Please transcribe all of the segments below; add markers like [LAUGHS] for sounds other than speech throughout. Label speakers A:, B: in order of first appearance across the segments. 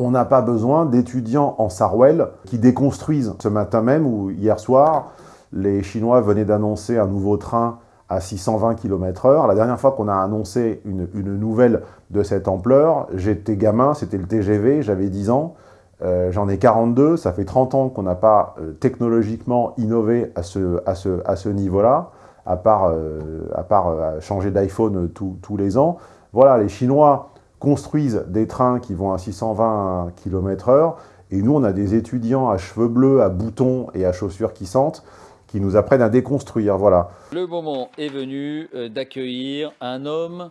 A: On n'a pas besoin d'étudiants en Sarwell qui déconstruisent. Ce matin même ou hier soir, les Chinois venaient d'annoncer un nouveau train à 620 km h La dernière fois qu'on a annoncé une, nouvelle de cette ampleur, j'étais gamin, c'était le TGV, j'avais 10 ans. Euh, j'en ai 42, ça fait 30 ans qu'on n'a pas euh, technologiquement innové à ce, à ce, à ce niveau-là, à part, euh, à part changer d'iPhone tous les ans. Voilà, les Chinois construisent des trains qui vont à 620 km h et nous, on a des étudiants à cheveux bleus, à boutons et à chaussures qui sentent, qui nous apprennent à déconstruire, voilà.
B: Le moment est venu euh, d'accueillir un homme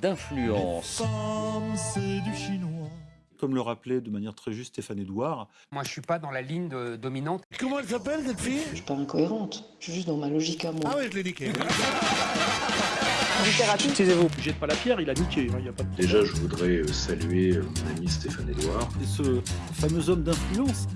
B: d'influence. du
C: chinois. Comme le rappelait de manière très juste Stéphane Edouard.
D: Moi, je suis pas dans la ligne dominante.
E: Comment elle s'appelle, cette fille?
F: Je suis pas incohérente. Je suis juste dans ma logique à moi.
E: Ah oui, je l'ai niqué. [LAUGHS]
D: Littérature. Taisez-vous.
C: Jette pas la pierre, il a niqué. Hein, y a pas de...
G: Déjà, je voudrais euh, saluer euh, mon ami Stéphane Edouard.
C: Et ce fameux homme d'influence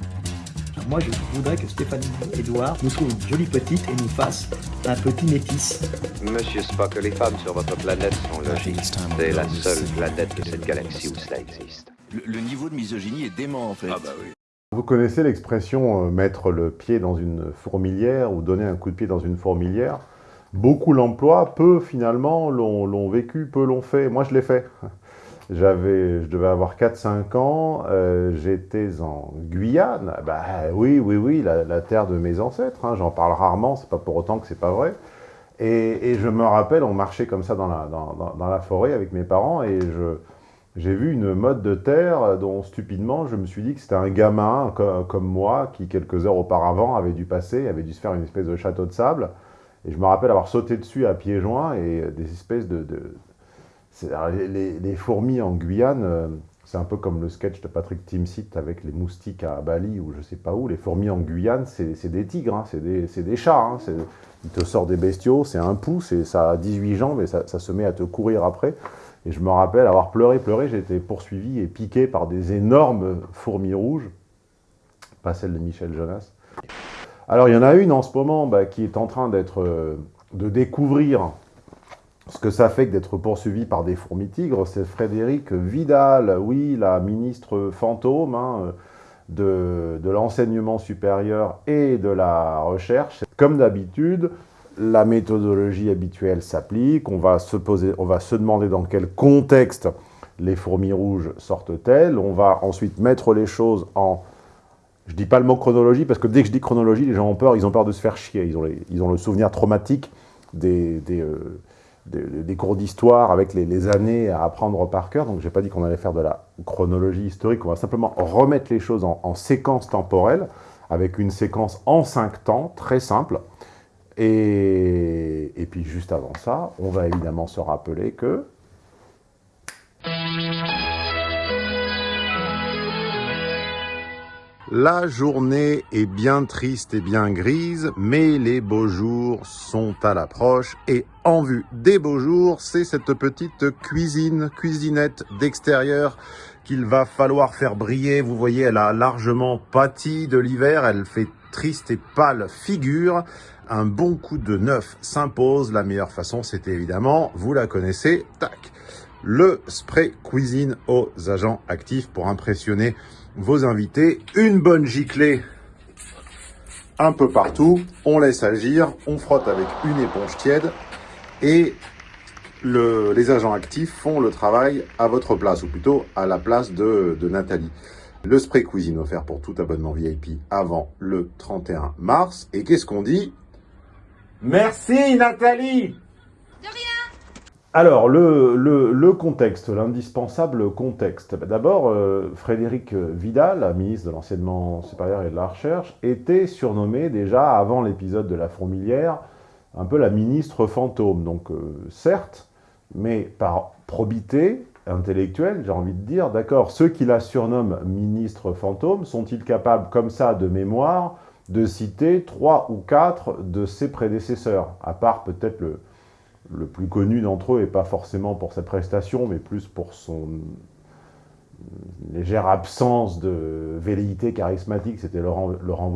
H: moi, je voudrais que Stéphanie Edouard nous trouve une jolie petite et nous fasse un petit métis.
I: Monsieur Spock, les femmes sur votre planète sont logiques. C'est la seule planète de cette galaxie où cela existe.
J: Le, niveau de misogynie est dément, en fait.
I: Ah bah oui.
A: Vous connaissez l'expression euh, mettre le pied dans une fourmilière ou donner un coup de pied dans une fourmilière? Beaucoup l'emploient, peu finalement l'ont vécu, peu l'ont fait. Moi, je l'ai fait. [LAUGHS] J'avais, je devais avoir 4-5 ans, euh, j'étais en Guyane. Bah oui, oui, oui, la, terre de mes ancêtres. Hein, J'en parle rarement, c'est pas pour autant que c'est pas vrai. Et, et, je me rappelle, on marchait comme ça dans la, dans, dans, la forêt avec mes parents et je, j'ai vu une mode de terre dont stupidement je me suis dit que c'était un gamin comme, moi qui quelques heures auparavant avait dû passer, avait dû se faire une espèce de château de sable. Et je me rappelle avoir sauté dessus à pieds joints et des espèces de, les, fourmis en Guyane, euh, c'est un peu comme le sketch de Patrick Timsit avec les moustiques à Bali ou je sais pas où. Les fourmis en Guyane, c'est des tigres, hein, c'est des, chats. Hein, ils te sortent des bestiaux, c'est un pouce et ça a 18 jambes et ça, se met à te courir après. Et je me rappelle avoir pleuré, pleuré, j'ai été poursuivi et piqué par des énormes fourmis rouges, pas celle de Michel Jonas. Alors il y en a une en ce moment bah, qui est en train d'être, euh, de découvrir ce que ça fait que d'être poursuivi par des fourmis-tigres, c'est Frédéric Vidal, oui, la ministre fantôme hein, de, de l'enseignement supérieur et de la recherche. Comme d'habitude, la méthodologie habituelle s'applique, on, va se on va se demander dans quel contexte les fourmis rouges sortent-elles, on va ensuite mettre les choses en... Je dis pas le mot chronologie, parce que dès que je dis chronologie, les gens ont peur, ils ont peur de se faire chier, ils ont, ils ont le souvenir traumatique des... des euh, cours d'histoire avec les, années à apprendre par cœur. Donc, je n'ai pas dit qu'on allait faire de la chronologie historique. On va simplement remettre les choses en, séquence temporelle avec une séquence en cinq temps, très simple. Et, et puis, juste avant ça, on va évidemment se rappeler que La journée est bien triste et bien grise, mais les beaux jours sont à l'approche. Et en vue des beaux jours, c'est cette petite cuisine, cuisinette d'extérieur qu'il va falloir faire briller. Vous voyez, elle a largement pâti de l'hiver, elle fait triste et pâle figure. Un bon coup de neuf s'impose. La meilleure façon, c'est évidemment, vous la connaissez, tac, le spray cuisine aux agents actifs pour impressionner vos invités. Une bonne giclée un peu partout. On laisse agir, on frotte avec une éponge tiède et les agents actifs font le travail à votre place, ou plutôt à la place de, de Nathalie. Le spray cuisine offert pour tout abonnement VIP avant le 31 mars. Et qu'est-ce qu'on dit? Merci Nathalie alors, le, contexte, l'indispensable contexte. Bah, d'abord, euh, Frédéric Vidal, ministre de l'Enseignement supérieur et de la Recherche, était surnommé déjà avant l'épisode de la fourmilière un peu la ministre fantôme. Donc, euh, certes, mais par probité intellectuelle, j'ai envie de dire, d'accord, ceux qui la surnomment ministre fantôme, sont-ils capables, comme ça, de mémoire, de citer trois ou quatre de ses prédécesseurs, à part peut-être le le plus connu d'entre eux, et pas forcément pour sa prestation, mais plus pour son légère absence de velléité charismatique, c'était Laurent, Laurent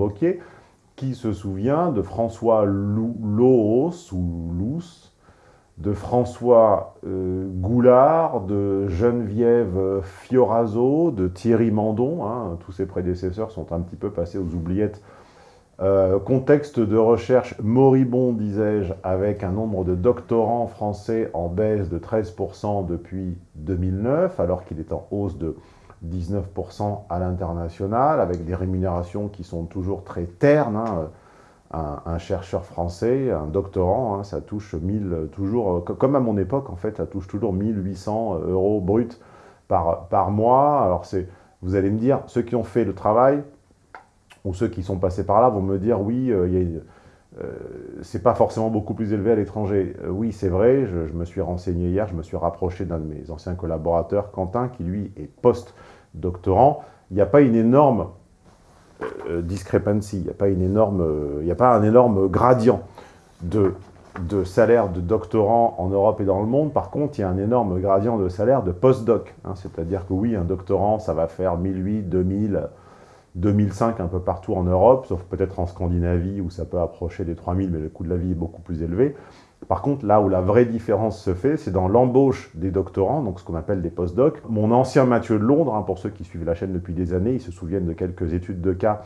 A: qui se souvient de François Lous ou Lous, de François euh, Goulard, de Geneviève Fioraso, de Thierry Mandon. Hein, tous ses prédécesseurs sont un petit peu passés aux oubliettes. Euh, contexte de recherche moribond, disais-je, avec un nombre de doctorants français en baisse de 13% depuis 2009, alors qu'il est en hausse de 19% à l'international, avec des rémunérations qui sont toujours très ternes. Hein, un, chercheur français, un doctorant, hein, ça touche 1000, toujours, euh, comme à mon époque, en fait, ça touche toujours 1800 euros bruts par, par mois. Alors, vous allez me dire, ceux qui ont fait le travail, ou ceux qui sont passés par là, vont me dire, oui, euh, euh, c'est pas forcément beaucoup plus élevé à l'étranger. oui, c'est vrai, je, me suis renseigné hier, je me suis rapproché d'un de mes anciens collaborateurs, Quentin, qui lui est post-doctorant. Il n'y a pas une énorme euh, discrepancy, il n'y a, pas euh, a pas un énorme gradient de, de salaire de doctorant en Europe et dans le monde. Par contre, il y a un énorme gradient de salaire de postdoc. Hein, C'est-à-dire que oui, un doctorant, ça va faire 1008, 2000, 2005 un peu partout en Europe, sauf peut-être en Scandinavie où ça peut approcher des 3000, mais le coût de la vie est beaucoup plus élevé. Par contre, là où la vraie différence se fait, c'est dans l'embauche des doctorants, donc ce qu'on appelle des postdocs. Mon ancien Mathieu de Londres, hein, pour ceux qui suivent la chaîne depuis des années, ils se souviennent de quelques études de cas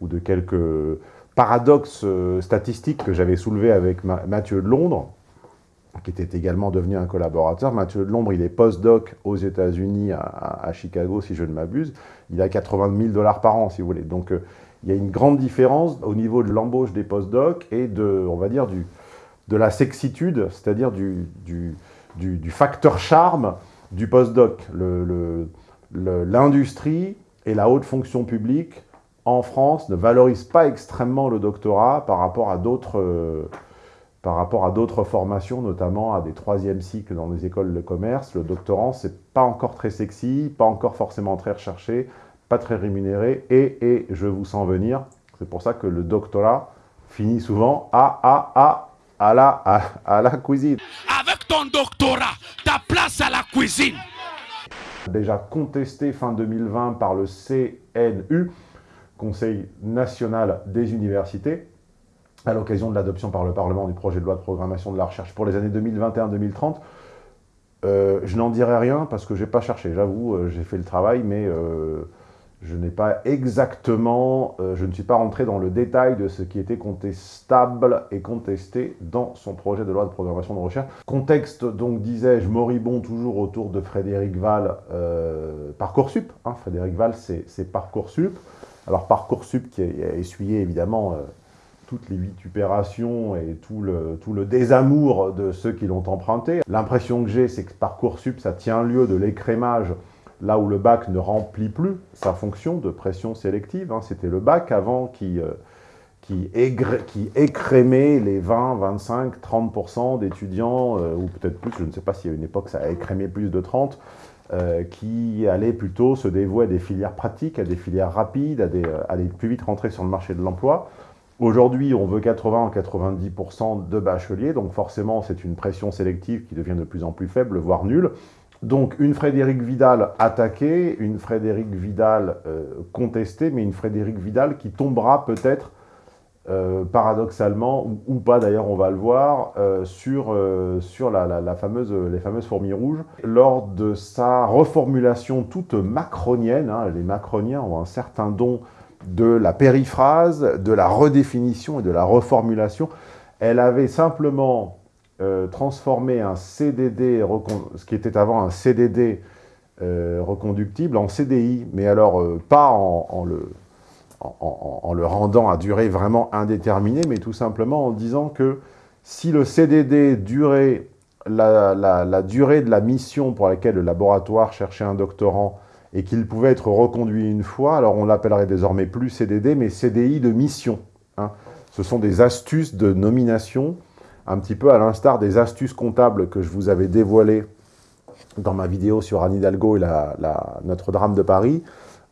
A: ou de quelques paradoxes euh, statistiques que j'avais soulevés avec Mathieu de Londres, qui était également devenu un collaborateur. Mathieu de Londres, il est postdoc aux États-Unis, à, Chicago, si je ne m'abuse. Il a 80 000 dollars par an, si vous voulez. Donc, euh, il y a une grande différence au niveau de l'embauche des postdocs et de, on va dire, de la sexitude, c'est-à-dire du, du, facteur charme du postdoc. L'industrie et la haute fonction publique en France ne valorisent pas extrêmement le doctorat par rapport à d'autres par rapport à d'autres formations, notamment à des troisièmes cycles dans les écoles de commerce. Le doctorant, c'est pas encore très sexy, pas encore forcément très recherché, pas très rémunéré, et, et je vous sens venir, c'est pour ça que le doctorat finit souvent à, à, à à la, à, la cuisine.
E: Avec ton doctorat, ta place à la cuisine.
A: Déjà contesté fin 2020 par le CNU, Conseil national des universités, à l'occasion de l'adoption par le Parlement du projet de loi de programmation de la recherche pour les années 2021-2030. Euh, je n'en dirai rien parce que je n'ai pas cherché, j'avoue, euh, j'ai fait le travail, mais euh, je n'ai pas exactement, je ne suis pas rentré dans le détail de ce qui était contestable et contesté dans son projet de loi de programmation de recherche. Contexte, donc, disais-je, moribond toujours autour de Frédéric Val, Parcoursup. Hein, Frédéric Val, c'est Parcoursup. Alors, Parcoursup qui a, essuyé, évidemment, toutes les vitupérations et tout le, tout le désamour de ceux qui l'ont emprunté. L'impression que j'ai, c'est que Parcoursup, ça tient lieu de l'écrémage là où le bac ne remplit plus sa fonction de pression sélective. Hein. C'était le bac avant qui, euh, qui, écrémait les 20, 25, 30% d'étudiants, euh, ou peut-être plus, je ne sais pas si à une époque ça a écrémé plus de 30, euh, qui allaient plutôt se dévouer à des filières pratiques, à des filières rapides, à, des, à aller plus vite rentrer sur le marché de l'emploi. Aujourd'hui, on veut 80 ou 90% de bacheliers, donc forcément, c'est une pression sélective qui devient de plus en plus faible, voire nulle. Donc une Frédéric Vidal attaquée, une Frédéric Vidal euh, contestée, mais une Frédéric Vidal qui tombera peut-être, euh, paradoxalement, ou, pas d'ailleurs, on va le voir, euh, sur, les fameuses fourmis rouges. Lors de sa reformulation toute macronienne, hein, les macroniens ont un certain don de la périphrase, de la redéfinition et de la reformulation. Elle avait simplement euh, transformer un CDD, ce qui était avant un CDD euh, reconductible, en CDI, mais alors euh, pas en, le, en, le rendant à durée vraiment indéterminée, mais tout simplement en disant que si le CDD durait la, durée de la mission pour laquelle le laboratoire cherchait un doctorant et qu'il pouvait être reconduit une fois, alors on l'appellerait désormais plus CDD, mais CDI de mission. Hein. Ce sont des astuces de nomination un petit peu à l'instar des astuces comptables que je vous avais dévoilées dans ma vidéo sur Anne Hidalgo et notre drame de Paris,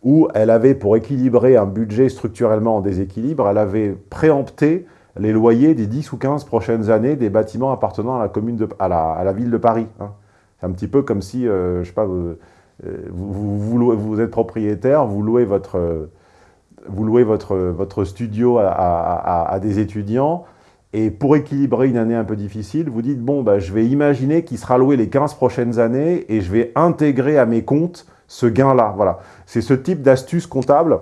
A: où elle avait, pour équilibrer un budget structurellement en déséquilibre, elle avait préempté les loyers des 10 ou 15 prochaines années des bâtiments appartenant à la, commune de, à, la, ville de Paris. Hein. C'est un petit peu comme si, euh, je sais pas, vous, euh, vous, vous, êtes propriétaire, vous louez votre, vous louez votre, votre studio à, à des étudiants, Et pour équilibrer une année un peu difficile, vous dites, bon, bah, je vais imaginer qu'il sera loué les 15 prochaines années et je vais intégrer à mes comptes ce gain-là. Voilà. C'est ce type d'astuce comptable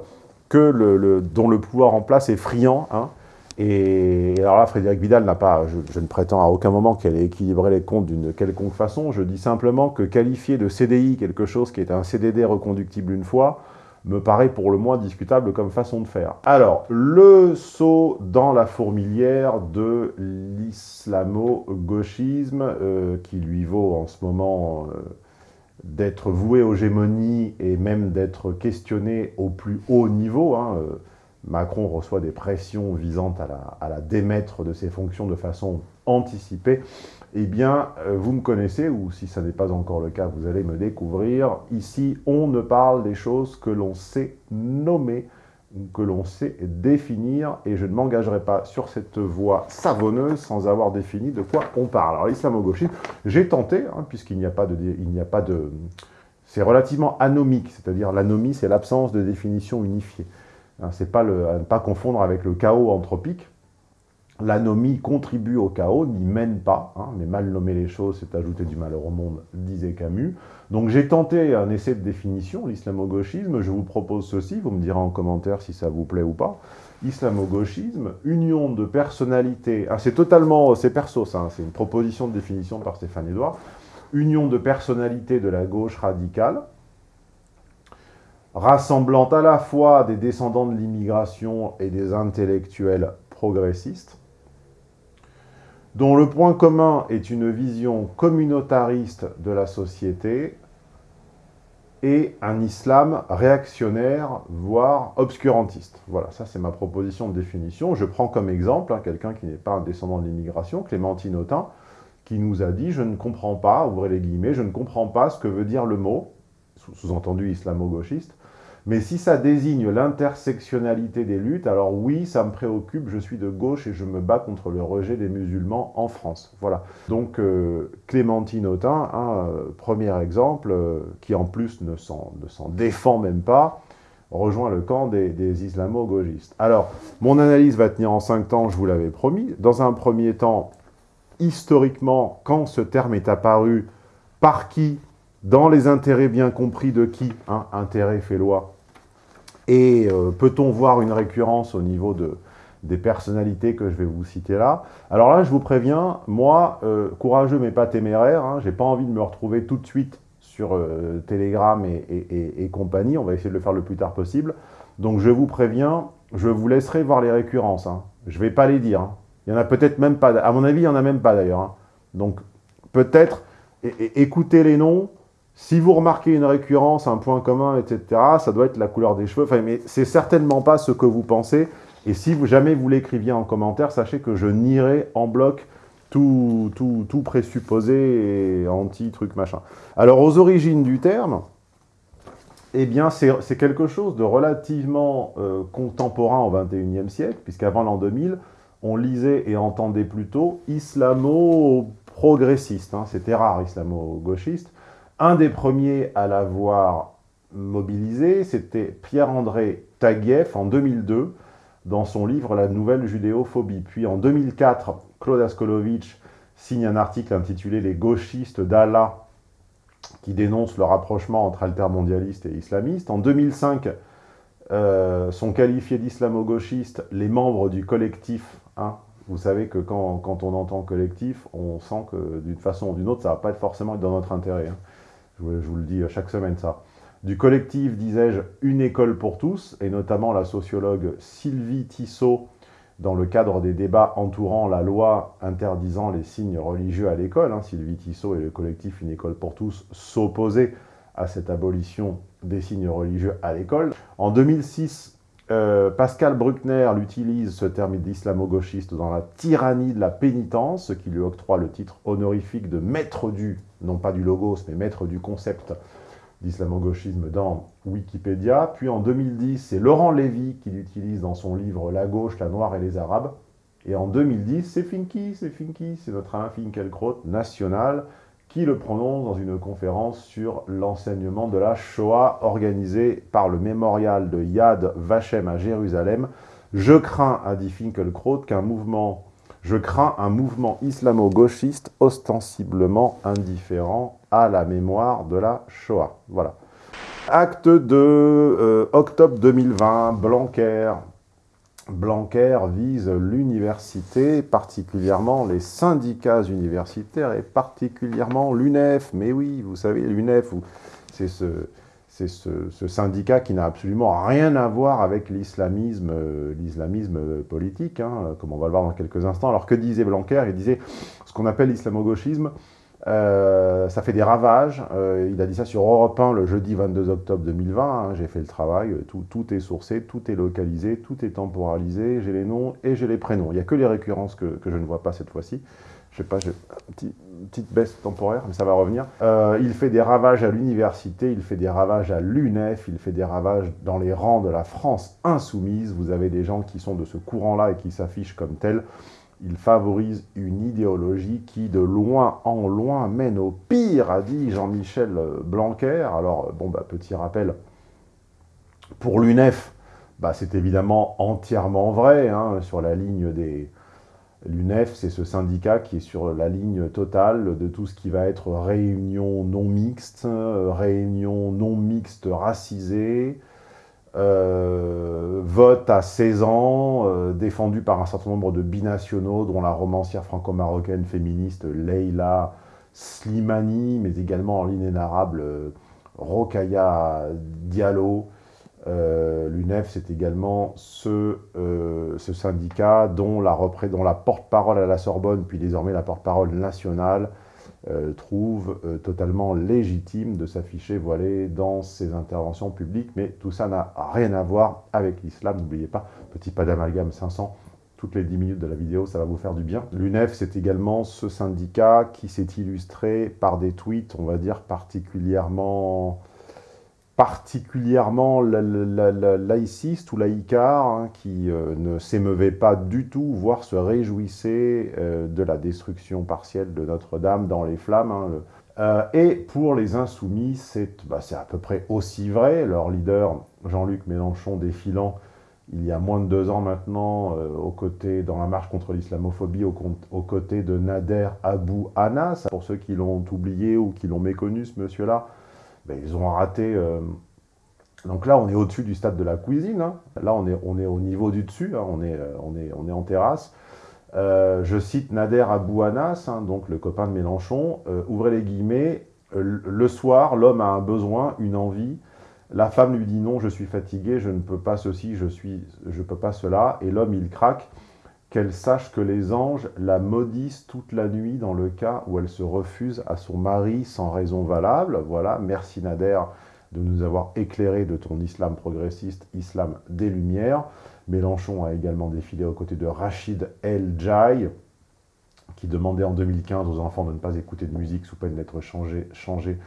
A: que le, dont le pouvoir en place est friand. Hein. Et alors là, Frédéric Vidal n'a pas, je, ne prétends à aucun moment qu'elle ait équilibré les comptes d'une quelconque façon. Je dis simplement que qualifier de CDI quelque chose qui est un CDD reconductible une fois, me paraît pour le moins discutable comme façon de faire. Alors, le saut dans la fourmilière de l'islamo-gauchisme, euh, qui lui vaut en ce moment euh, d'être voué aux gémonies et même d'être questionné au plus haut niveau. Hein, euh, Macron reçoit des pressions visant à la, démettre de ses fonctions de façon anticipée, eh bien, euh, vous me connaissez, ou si ça n'est pas encore le cas, vous allez me découvrir. Ici, on ne parle des choses que l'on sait nommer, que l'on sait définir, et je ne m'engagerai pas sur cette voie savonneuse sans avoir défini de quoi on parle. Alors, l'islamo-gauchisme, j'ai tenté, hein, puisqu'il n'y a pas de... Il n'y a pas de c'est relativement anomique, c'est-à-dire l'anomie, c'est l'absence de définition unifiée. Hein, c'est pas le, à ne pas confondre avec le chaos anthropique. L'anomie contribue au chaos, n'y mène pas, hein, mais mal nommer les choses, c'est ajouter du malheur au monde, disait Camus. Donc j'ai tenté un essai de définition, l'islamo-gauchisme, je vous propose ceci, vous me direz en commentaire si ça vous plaît ou pas. Islamo-gauchisme, union de personnalités, ah, c'est totalement, c'est perso ça, hein, c'est une proposition de définition par Stéphane Edouard, union de personnalités de la gauche radicale, rassemblant à la fois des descendants de l'immigration et des intellectuels progressistes, dont le point commun est une vision communautariste de la société et un islam réactionnaire, voire obscurantiste. Voilà, ça c'est ma proposition de définition. Je prends comme exemple hein, quelqu'un qui n'est pas un descendant de l'immigration, Clémentine Autain, qui nous a dit « je ne comprends pas », ouvrez les guillemets, « je ne comprends pas ce que veut dire le mot », sous-entendu islamo-gauchiste, mais si ça désigne l'intersectionnalité des luttes, alors oui, ça me préoccupe, je suis de gauche et je me bats contre le rejet des musulmans en France. Voilà. Donc euh, Clémentine Autain, un euh, premier exemple, euh, qui en plus ne s'en défend même pas, rejoint le camp des, des islamo-gauchistes. Alors, mon analyse va tenir en cinq temps, je vous l'avais promis. Dans un premier temps, historiquement, quand ce terme est apparu, par qui, dans les intérêts bien compris de qui, hein, intérêt fait loi, et euh, peut-on voir une récurrence au niveau de, des personnalités que je vais vous citer là? Alors là, je vous préviens, moi, euh, courageux mais pas téméraire, hein, j'ai pas envie de me retrouver tout de suite sur euh, Telegram et, compagnie, on va essayer de le faire le plus tard possible. Donc je vous préviens, je vous laisserai voir les récurrences. Hein. Je vais pas les dire. Hein. Il y en a peut-être même pas, à mon avis, il y en a même pas d'ailleurs. Hein. Donc peut-être, écoutez les noms, si vous remarquez une récurrence, un point commun, etc., ça doit être la couleur des cheveux. Enfin, mais c'est certainement pas ce que vous pensez. Et si jamais vous l'écriviez en commentaire, sachez que je nierai en bloc tout, tout, tout présupposé et anti-truc machin. Alors, aux origines du terme, eh bien, c'est quelque chose de relativement euh, contemporain au XXIe siècle, puisqu'avant l'an 2000, on lisait et entendait plutôt islamo-progressiste. Hein. C'était rare, islamo-gauchiste. Un des premiers à l'avoir mobilisé, c'était Pierre-André Taguieff en 2002, dans son livre « La nouvelle judéophobie ». Puis en 2004, Claude Askolovitch signe un article intitulé « Les gauchistes d'Allah » qui dénonce le rapprochement entre altermondialistes et islamistes. En 2005, euh, sont qualifiés d'islamo-gauchistes les membres du collectif. Vous savez que quand, on entend collectif, on sent que d'une façon ou d'une autre, ça ne va pas être forcément dans notre intérêt. Hein. Je vous, le dis chaque semaine, ça. Du collectif, disais-je, Une école pour tous, et notamment la sociologue Sylvie Tissot, dans le cadre des débats entourant la loi interdisant les signes religieux à l'école. Hein, Sylvie Tissot et le collectif Une école pour tous s'opposaient à cette abolition des signes religieux à l'école. En 2006, euh, Pascal Bruckner utilise ce terme d'islamo-gauchiste dans la tyrannie de la pénitence, ce qui lui octroie le titre honorifique de maître du, non pas du logos, mais maître du concept d'islamo-gauchisme dans Wikipédia. Puis en 2010, c'est Laurent Lévy qui l'utilise dans son livre « La gauche, la noire et les arabes ». Et en 2010, c'est Finky, c'est Finky, c'est notre Alain Finkielkraut national, qui le prononce dans une conférence sur l'enseignement de la Shoah organisée par le mémorial de Yad Vashem à Jérusalem. Je crains, a dit Finkelkraut, qu'un mouvement Je crains un mouvement islamo-gauchiste ostensiblement indifférent à la mémoire de la Shoah. Voilà. Acte de euh, octobre 2020, Blanquer. Blanquer vise l'université, particulièrement les syndicats universitaires et particulièrement l'UNEF. Mais oui, vous savez, l'UNEF, c'est ce, ce, syndicat qui n'a absolument rien à voir avec l'islamisme l'islamisme politique, hein, comme on va le voir dans quelques instants. Alors que disait Blanquer? Il disait ce qu'on appelle l'islamo-gauchisme, euh, ça fait des ravages. Euh, il a dit ça sur Europe 1 le jeudi 22 octobre 2020. Hein. j'ai fait le travail. Tout, est sourcé, tout est localisé, tout est temporalisé. J'ai les noms et j'ai les prénoms. Il n'y a que les récurrences que je ne vois pas cette fois-ci. Je sais pas, une petite baisse temporaire, mais ça va revenir. Euh, il fait des ravages à l'université, il fait des ravages à l'UNEF, il fait des ravages dans les rangs de la France insoumise. Vous avez des gens qui sont de ce courant-là et qui s'affichent comme tels il favorise une idéologie qui, de loin en loin, mène au pire, a dit Jean-Michel Blanquer. Alors, bon, bah, petit rappel, pour l'UNEF, bah, c'est évidemment entièrement vrai, hein, sur la ligne des... L'UNEF, c'est ce syndicat qui est sur la ligne totale de tout ce qui va être réunion non mixte, réunion non mixte racisée, euh, vote à 16 ans, euh, défendu par un certain nombre de binationaux, dont la romancière franco-marocaine féministe Leila Slimani, mais également en l'inénarrable euh, Rokaya Diallo. L'UNEF, c'est également ce, ce, syndicat dont la, porte-parole à la Sorbonne, puis désormais la porte-parole nationale, euh, trouve euh, totalement légitime de s'afficher voilé dans ses interventions publiques, mais tout ça n'a rien à voir avec l'islam, n'oubliez pas, petit pas d'amalgame 500, toutes les 10 minutes de la vidéo, ça va vous faire du bien. L'UNEF, c'est également ce syndicat qui s'est illustré par des tweets, on va dire, particulièrement particulièrement laïciste ou laïcard, hein, qui euh, ne s'émeuvait pas du tout, voire se réjouissait euh, de la destruction partielle de Notre-Dame dans les flammes. Hein, euh, et pour les insoumis, bah, c'est à peu près aussi vrai. Leur leader, Jean-Luc Mélenchon, défilant il y a moins de deux ans maintenant, aux côtés, dans la marche contre l'islamophobie, aux, côtés de Nader Abou Anas. Pour ceux qui l'ont oublié ou qui l'ont méconnu, ce monsieur-là, ben, ils ont raté... Euh, donc là, on est au-dessus du stade de la cuisine. Hein. Là, on est, on est au niveau du dessus. Hein. On, est, euh, on est en terrasse. Euh, je cite Nader Abouanas, hein, donc le copain de Mélenchon. ouvrez les guillemets. Le soir, l'homme a un besoin, une envie. La femme lui dit non, je suis fatigué, je ne peux pas ceci, je suis, je peux pas cela. Et l'homme, il craque qu'elle sache que les anges la maudissent toute la nuit dans le cas où elle se refuse à son mari sans raison valable. Voilà, merci Nader de nous avoir éclairé de ton islam progressiste, islam des Lumières. Mélenchon a également défilé aux côtés de Rachid El Jai, qui demandait en 2015 aux enfants de ne pas écouter de musique sous peine d'être changés changé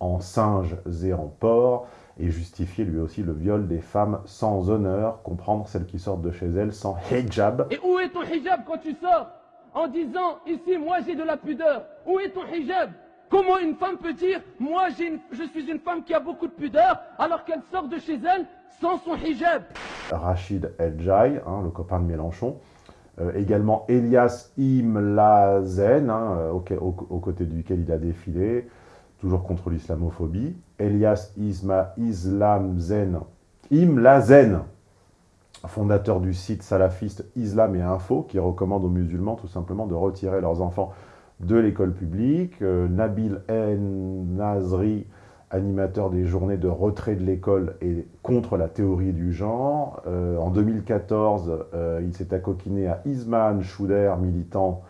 A: en singes et en porcs et justifier lui aussi le viol des femmes sans honneur, comprendre celles qui sortent de chez elles sans hijab.
K: Et où est ton hijab quand tu sors En disant, ici, moi j'ai de la pudeur? Où est ton hijab? Comment une femme peut dire, moi je suis une femme qui a beaucoup de pudeur, alors qu'elle sort de chez elle sans son hijab?
A: Rachid El Jai, hein, le copain de Mélenchon, euh, également Elias Imlazen, hein, aux côtés duquel il a défilé, toujours contre l'islamophobie. Elias Isma Islam Zen, Imlazen, fondateur du site salafiste Islam et Info, qui recommande aux musulmans tout simplement de retirer leurs enfants de l'école publique. Euh, Nabil En Nazri, animateur des journées de retrait de l'école et contre la théorie du genre. Euh, en 2014, euh, il s'est accoquiné à Isman Chouder, militant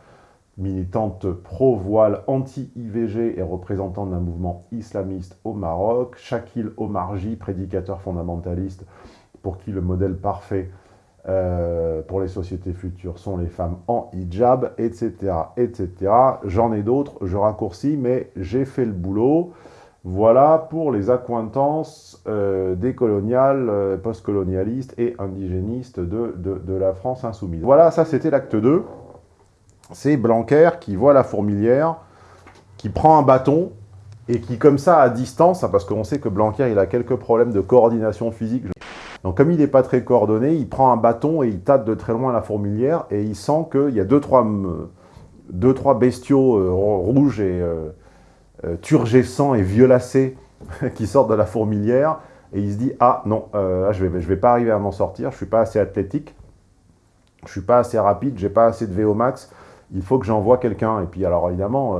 A: militante pro-voile anti-IVG et représentante d'un mouvement islamiste au Maroc, Shakil Omarji, prédicateur fondamentaliste pour qui le modèle parfait euh, pour les sociétés futures sont les femmes en hijab, etc. etc. J'en ai d'autres, je raccourcis, mais j'ai fait le boulot. Voilà pour les accointances euh, décoloniales, euh, postcolonialistes et indigénistes de, de, de la France insoumise. Voilà, ça c'était l'acte 2 c'est Blanquer qui voit la fourmilière, qui prend un bâton et qui, comme ça, à distance, hein, parce qu'on sait que Blanquer, il a quelques problèmes de coordination physique. Donc comme il n'est pas très coordonné, il prend un bâton et il tâte de très loin la fourmilière et il sent qu'il y a deux trois, deux, trois bestiaux euh, rouges et euh, euh, turgescents et violacés [LAUGHS] qui sortent de la fourmilière et il se dit « Ah non, je ne vais pas arriver à m'en sortir, je ne suis pas assez athlétique, je ne suis pas assez rapide, j'ai pas assez de VO max, il faut que j'envoie quelqu'un. » Et puis alors évidemment,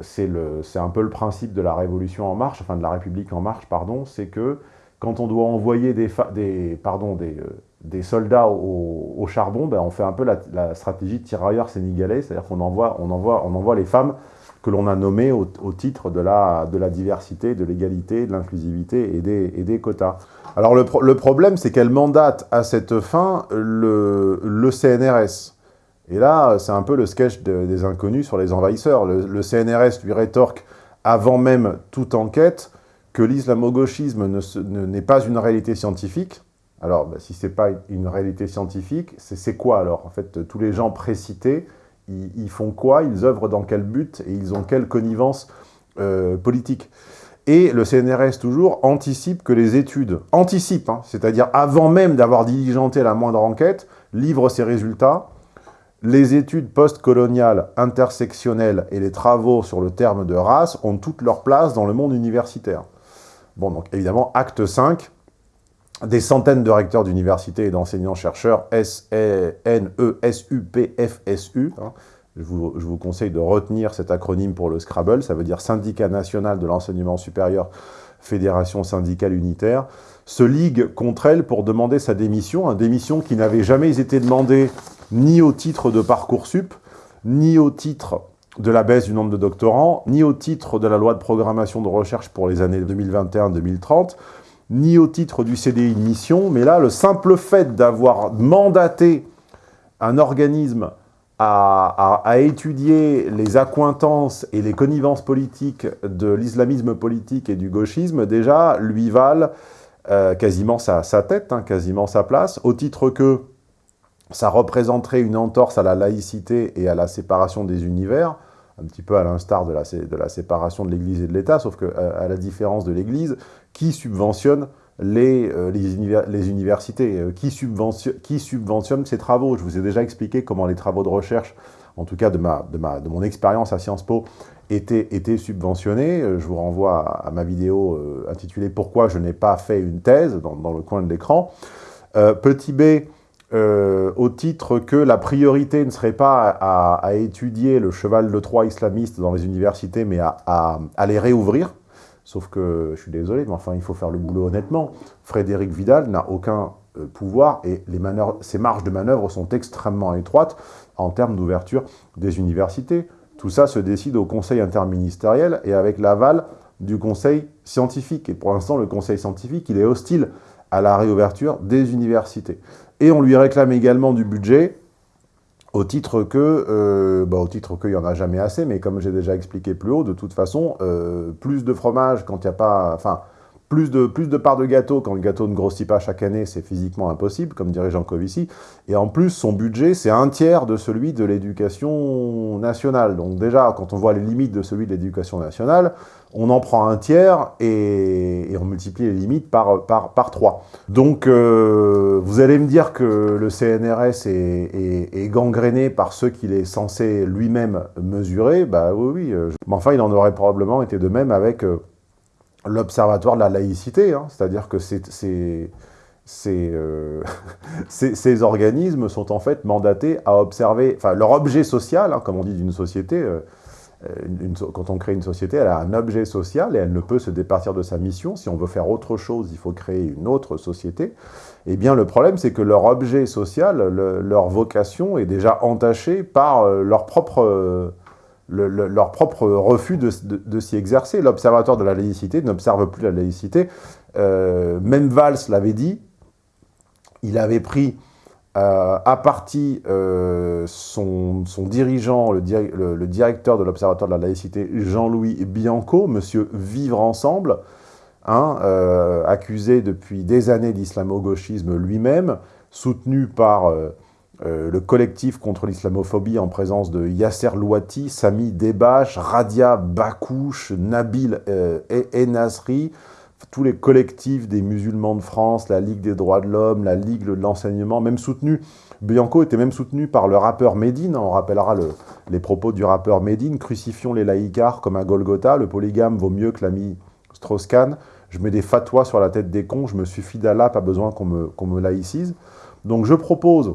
A: c'est un peu le principe de la Révolution en marche, enfin de la République en marche, pardon, c'est que quand on doit envoyer des, des, pardon, des, euh, des soldats au, charbon, ben on fait un peu la, stratégie de tirailleurs sénégalais, c'est-à-dire qu'on envoie, on envoie, on envoie les femmes que l'on a nommées au, titre de la, de la diversité, de l'égalité, de l'inclusivité et des, et des quotas. Alors le, le problème, c'est qu'elle mandate à cette fin le, le CNRS. Et là, c'est un peu le sketch des inconnus sur les envahisseurs. Le, le CNRS lui rétorque, avant même toute enquête, que l'islamo-gauchisme n'est pas une réalité scientifique. Alors, bah, si ce n'est pas une réalité scientifique, c'est quoi alors? En fait, tous les gens précités, ils, font quoi? Ils œuvrent dans quel but? Et ils ont quelle connivence euh, politique? Et le CNRS, toujours, anticipe que les études, anticipe, hein, c'est-à-dire avant même d'avoir diligenté la moindre enquête, livre ses résultats, les études postcoloniales intersectionnelles et les travaux sur le terme de race ont toute leur place dans le monde universitaire. Bon, donc évidemment, acte 5, des centaines de recteurs d'universités et d'enseignants-chercheurs, S-N-E-S-U-P-F-S-U, hein. je, vous, conseille de retenir cet acronyme pour le Scrabble, ça veut dire Syndicat national de l'enseignement supérieur, Fédération syndicale unitaire, se ligue contre elle pour demander sa démission, une démission qui n'avait jamais été demandée ni au titre de Parcoursup, ni au titre de la baisse du nombre de doctorants, ni au titre de la loi de programmation de recherche pour les années 2021-2030, ni au titre du CDI de mission, mais là, le simple fait d'avoir mandaté un organisme à, étudier les accointances et les connivences politiques de l'islamisme politique et du gauchisme, déjà, lui valent euh, quasiment sa, tête, hein, quasiment sa place, au titre que ça représenterait une entorse à la laïcité et à la séparation des univers, un petit peu à l'instar de la, séparation de l'Église et de l'État, sauf qu'à euh, à la différence de l'Église, qui subventionne les, euh, universités euh, qui, subventionne, qui ces travaux? Je vous ai déjà expliqué comment les travaux de recherche, en tout cas de, ma, de, mon expérience à Sciences Po, étaient, étaient, subventionnés. Je vous renvoie à, ma vidéo intitulée « Pourquoi je n'ai pas fait une thèse » dans le coin de l'écran. petit b, euh, au titre que la priorité ne serait pas à, étudier le cheval de Troie islamiste dans les universités, mais à, les réouvrir. Sauf que, je suis désolé, mais enfin, il faut faire le boulot honnêtement. Frédéric Vidal n'a aucun euh, pouvoir et les ses marges de manœuvre sont extrêmement étroites en termes d'ouverture des universités. Tout ça se décide au conseil interministériel et avec l'aval du conseil scientifique. Et pour l'instant, le conseil scientifique, il est hostile à la réouverture des universités. Et on lui réclame également du budget au titre que, euh, bah, au titre qu'il n'y en a jamais assez, mais comme j'ai déjà expliqué plus haut, de toute façon, euh, plus de fromage quand il n'y a pas... Enfin, plus de, plus de parts de gâteau quand le gâteau ne grossit pas chaque année, c'est physiquement impossible, comme dirait Jean Covici. Et en plus, son budget, c'est un tiers de celui de l'éducation nationale. Donc déjà, quand on voit les limites de celui de l'éducation nationale, on en prend un tiers et, on multiplie les limites par, par, 3. Donc, euh, vous allez me dire que le CNRS est, est, gangréné par ceux qu'il est censé lui-même mesurer. Bah oui, oui. Euh, mais enfin, il en aurait probablement été de même avec... Euh, l'observatoire de la laïcité, hein. c'est-à-dire que ces, euh, [LAUGHS] ces, organismes sont en fait mandatés à observer, enfin leur objet social, hein, comme on dit d'une société, euh, quand on crée une société, elle a un objet social et elle ne peut se départir de sa mission. Si on veut faire autre chose, il faut créer une autre société. Eh bien, le problème, c'est que leur objet social, leur vocation est déjà entachée par euh, leur propre leur propre refus de, s'y exercer. L'observatoire de la laïcité n'observe plus la laïcité. Euh, même Valls l'avait dit, il avait pris euh, à partie euh, son, dirigeant, le, directeur de l'Observatoire de la laïcité, Jean-Louis Bianco, monsieur Vivre Ensemble, hein, accusé depuis des années d'islamo-gauchisme lui-même, soutenu par euh, le collectif contre l'islamophobie en présence de Yasser Louati, Sami Debache, Radia Bakouche, Nabil euh, Enasri, tous les collectifs des musulmans de France, la Ligue des droits de l'homme, la Ligue de l'enseignement, même soutenu, Bianco était même soutenu par le rappeur Médine, on rappellera les propos du rappeur Médine, crucifions les laïcars comme un Golgotha, le polygame vaut mieux que l'ami Strauss-Kahn, je mets des fatwas sur la tête des cons, je me fidèle d'Allah, pas besoin qu'on me laïcise. Donc je propose,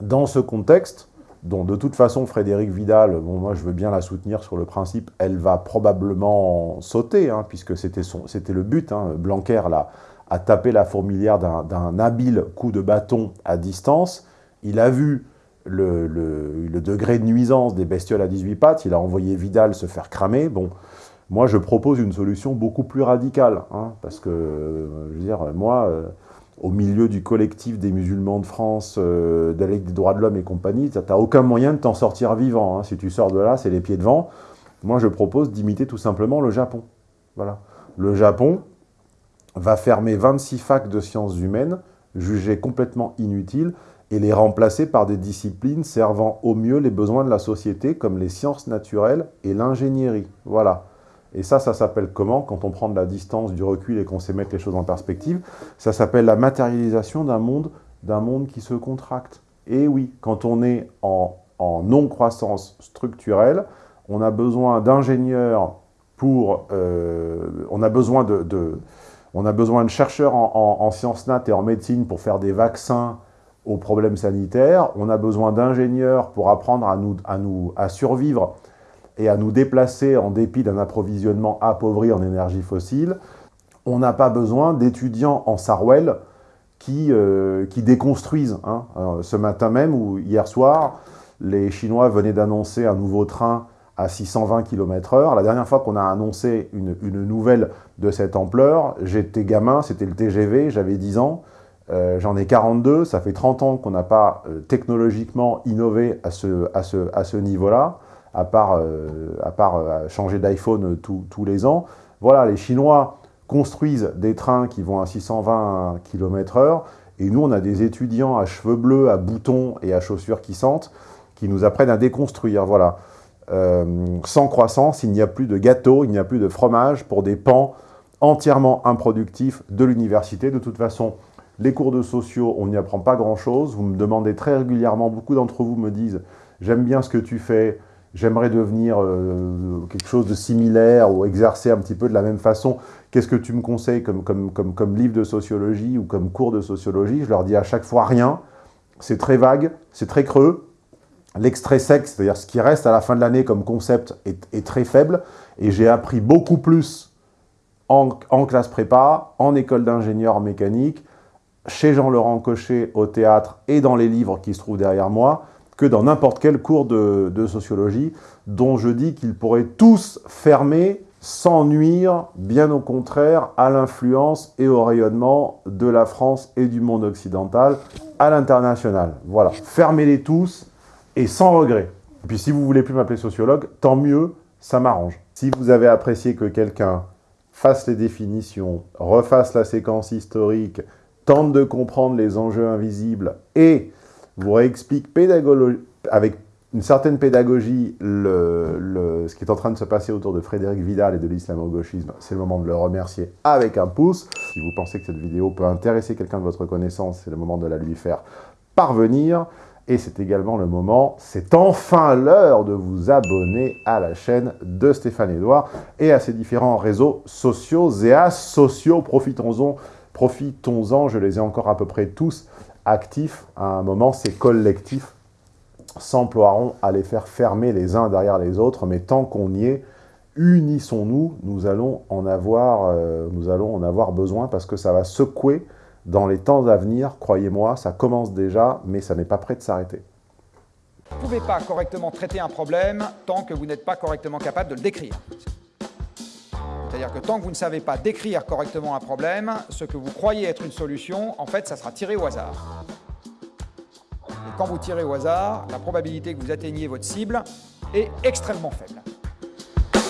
A: dans ce contexte, dont de toute façon Frédéric Vidal, bon moi je veux bien la soutenir sur le principe, elle va probablement sauter, hein, puisque c'était le but, hein, Blanquer là, a tapé la fourmilière d'un habile coup de bâton à distance, il a vu le, le, degré de nuisance des bestioles à 18 pattes, il a envoyé Vidal se faire cramer, bon, moi je propose une solution beaucoup plus radicale, hein, parce que, je veux dire, moi... Euh, au milieu du collectif des musulmans de France, euh, de des droits de l'homme et compagnie, tu n'as aucun moyen de t'en sortir vivant. Hein. Si tu sors de là, c'est les pieds devant. Moi, je propose d'imiter tout simplement le Japon. Voilà. Le Japon va fermer 26 facs de sciences humaines, jugées complètement inutiles, et les remplacer par des disciplines servant au mieux les besoins de la société, comme les sciences naturelles et l'ingénierie. Voilà. Et ça, ça s'appelle comment? Quand on prend de la distance, du recul et qu'on sait mettre les choses en perspective, ça s'appelle la matérialisation d'un monde, monde qui se contracte. Et oui, quand on est en, non-croissance structurelle, on a besoin d'ingénieurs pour... Euh, on, a besoin de, on a besoin de chercheurs en, sciences nat et en médecine pour faire des vaccins aux problèmes sanitaires. On a besoin d'ingénieurs pour apprendre à, nous, à, nous, à survivre et à nous déplacer en dépit d'un approvisionnement appauvri en énergie fossile, on n'a pas besoin d'étudiants en Sarwell qui, euh, qui déconstruisent. Hein. ce matin même ou hier soir, les Chinois venaient d'annoncer un nouveau train à 620 km h La dernière fois qu'on a annoncé une, une, nouvelle de cette ampleur, j'étais gamin, c'était le TGV, j'avais 10 ans, euh, j'en ai 42, ça fait 30 ans qu'on n'a pas euh, technologiquement innové à ce, à ce, à ce niveau-là à part, euh, à part euh, changer d'iPhone tous les ans. Voilà, les Chinois construisent des trains qui vont à 620 km h et nous, on a des étudiants à cheveux bleus, à boutons et à chaussures qui sentent, qui nous apprennent à déconstruire. Voilà. Euh, sans croissance, il n'y a plus de gâteau, il n'y a plus de fromage pour des pans entièrement improductifs de l'université. De toute façon, les cours de sociaux, on n'y apprend pas grand-chose. Vous me demandez très régulièrement, beaucoup d'entre vous me disent « j'aime bien ce que tu fais, j'aimerais devenir euh, quelque chose de similaire ou exercer un petit peu de la même façon, qu'est-ce que tu me conseilles comme, comme, comme, comme, livre de sociologie ou comme cours de sociologie? Je leur dis à chaque fois rien, c'est très vague, c'est très creux, l'extrait sec, c'est-à-dire ce qui reste à la fin de l'année comme concept, est, est, très faible, et j'ai appris beaucoup plus en, en classe prépa, en école d'ingénieur mécanique, chez Jean-Laurent Cochet au théâtre et dans les livres qui se trouvent derrière moi, que dans n'importe quel cours de, sociologie, dont je dis qu'ils pourraient tous fermer sans nuire, bien au contraire, à l'influence et au rayonnement de la France et du monde occidental à l'international. Voilà, fermez-les tous et sans regret. Et puis si vous voulez plus m'appeler sociologue, tant mieux, ça m'arrange. Si vous avez apprécié que quelqu'un fasse les définitions, refasse la séquence historique, tente de comprendre les enjeux invisibles et vous réexplique avec une certaine pédagogie ce qui est en train de se passer autour de Frédéric Vidal et de l'islamo-gauchisme, c'est le moment de le remercier avec un pouce. Si vous pensez que cette vidéo peut intéresser quelqu'un de votre connaissance, c'est le moment de la lui faire parvenir. Et c'est également le moment, c'est enfin l'heure de vous abonner à la chaîne de Stéphane Edouard et à ses différents réseaux sociaux et asociaux. Profitons-en, profitons-en, je les ai encore à peu près tous actifs, à un moment, ces collectifs s'emploieront à les faire fermer les uns derrière les autres, mais tant qu'on y est, unissons-nous, nous, allons en avoir, euh, nous allons en avoir besoin parce que ça va secouer dans les temps à venir, croyez-moi, ça commence déjà, mais ça n'est pas prêt de s'arrêter.
L: Vous ne pouvez pas correctement traiter un problème tant que vous n'êtes pas correctement capable de le décrire. C'est-à-dire que tant que vous ne savez pas décrire correctement un problème, ce que vous croyez être une solution, en fait, ça sera tiré au hasard. Et quand vous tirez au hasard, la probabilité que vous atteigniez votre cible est extrêmement faible.